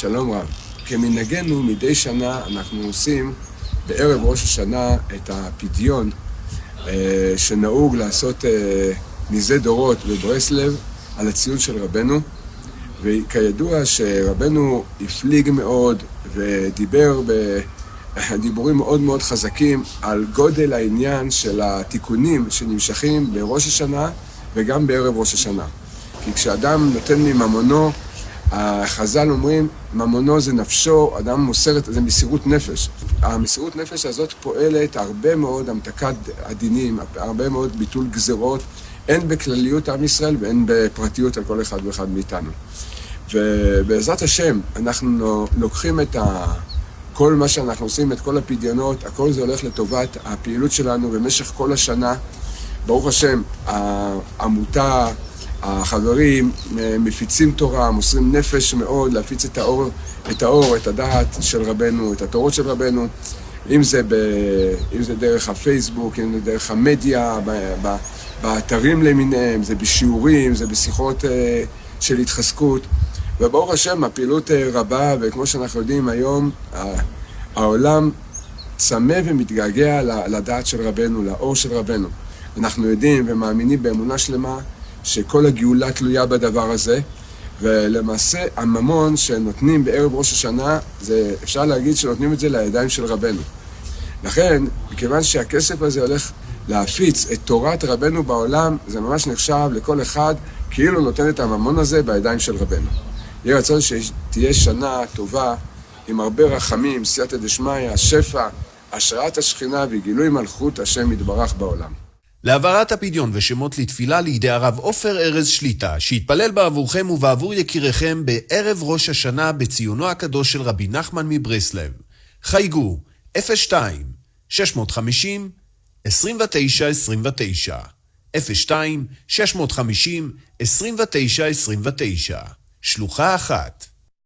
שלום רב. כמנהגנו, מדי שנה אנחנו עושים בערב ראש השנה את הפדיון אה, שנהוג לעשות אה, מזה דורות בברסלב על הציון של רבנו. וכידוע שרבנו הפליג מאוד ודיבר בדיבורים מאוד מאוד חזקים על גודל העניין של התיקונים שנמשכים בראש השנה וגם בערב ראש השנה. כי כשאדם נותן מממונו, החז"ל אומרים, ממונו זה נפשו, אדם מוסר את זה מסירות נפש. המסירות נפש הזאת פועלת הרבה מאוד המתקת הדינים, הרבה מאוד ביטול גזרות, הן בכלליות עם ישראל והן בפרטיות על כל אחד ואחד מאיתנו. ובעזרת השם, אנחנו לוקחים את ה... כל מה שאנחנו עושים, את כל הפדיונות, הכל זה הולך לטובת הפעילות שלנו במשך כל השנה. ברוך השם, העמותה, החברים מפיצים תורה, מוסרים נפש מאוד להפיץ את האור, את האור, את הדעת של רבנו, את התורות של רבנו, אם זה, ב, אם זה דרך הפייסבוק, אם זה דרך המדיה, ב, ב, באתרים למיניהם, זה בשיעורים, זה בשיחות אה, של התחזקות. וברוך השם, הפעילות אה, רבה, וכמו שאנחנו יודעים היום, העולם צמא ומתגעגע לדעת של רבנו, לאור של רבנו. אנחנו יודעים ומאמינים באמונה שלמה שכל הגאולה תלויה בדבר הזה, ולמעשה הממון שנותנים בערב ראש השנה, זה, אפשר להגיד שנותנים את זה לידיים של רבנו. לכן, מכיוון שהכסף הזה הולך להפיץ את תורת רבנו בעולם, זה ממש נחשב לכל אחד כאילו נותן את הממון הזה בידיים של רבנו. יהיה רצון שתהיה שנה טובה עם הרבה רחמים, סייעתא דשמיא, שפע, השראת השכינה וגילוי מלכות השם יתברך בעולם. להעברת הפדיון ושמות לתפילה לידי הרב עופר ארז שליטה, שיתפלל בעבורכם ובעבור יקיריכם בערב ראש השנה בציונו הקדוש של רבי נחמן מברסלב. חייגו 02 650 29 29 02 650 29 29 שלוחה אחת